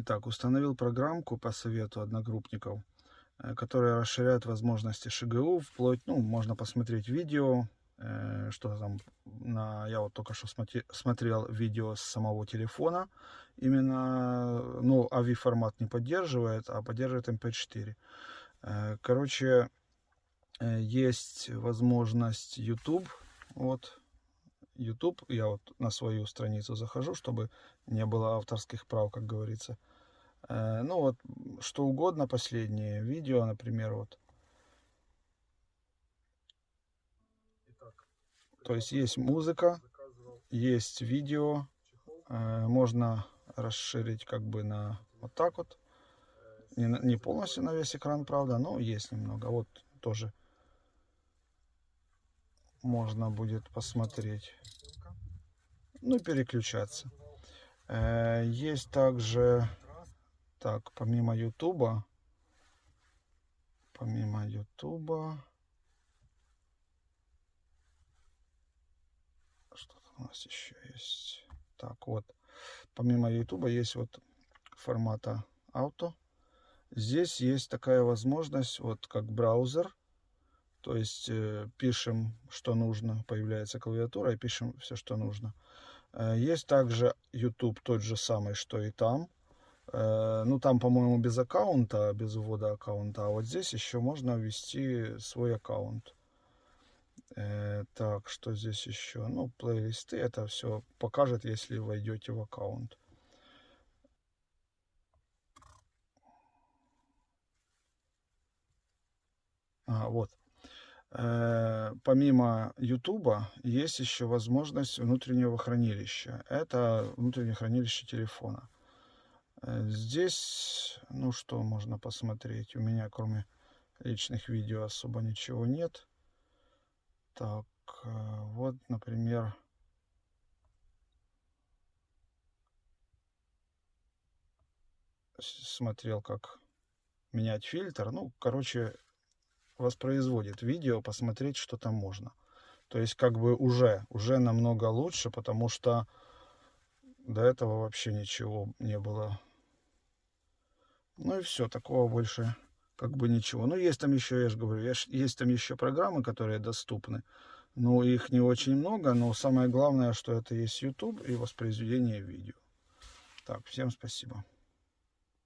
Итак, установил программку по совету одногруппников, э, которая расширяет возможности ШГУ, вплоть, ну, можно посмотреть видео, э, что там, на, я вот только что смотрел видео с самого телефона, именно, ну, AVI формат не поддерживает, а поддерживает MP4. Э, короче, есть возможность YouTube, вот, YouTube, я вот на свою страницу захожу, чтобы не было авторских прав, как говорится. Э, ну вот, что угодно, последнее видео, например, вот. То есть есть музыка, есть видео, э, можно расширить как бы на вот так вот. Не, не полностью на весь экран, правда, но есть немного. Вот тоже можно будет посмотреть. Ну, переключаться. Э, есть также, так, помимо Ютуба, помимо Ютуба, что-то у нас еще есть. Так, вот, помимо Ютуба есть вот формата авто. Здесь есть такая возможность, вот как браузер, то есть э, пишем, что нужно, появляется клавиатура, и пишем все, что нужно. Э, есть также YouTube тот же самый, что и там. Э, ну, там, по-моему, без аккаунта, без ввода аккаунта. А вот здесь еще можно ввести свой аккаунт. Так, что здесь еще? Ну, плейлисты, это все покажет, если войдете в аккаунт. А, вот. Э, помимо YouTube есть еще возможность внутреннего хранилища. Это внутреннее хранилище телефона. Э, здесь, ну что можно посмотреть? У меня кроме личных видео особо ничего нет. Так, э, вот, например, смотрел, как менять фильтр. Ну, короче, воспроизводит видео, посмотреть, что там можно. То есть как бы уже, уже намного лучше, потому что до этого вообще ничего не было. Ну и все, такого больше как бы ничего. Ну есть там еще, я же говорю, есть там еще программы, которые доступны. Но их не очень много, но самое главное, что это есть YouTube и воспроизведение видео. Так, всем спасибо.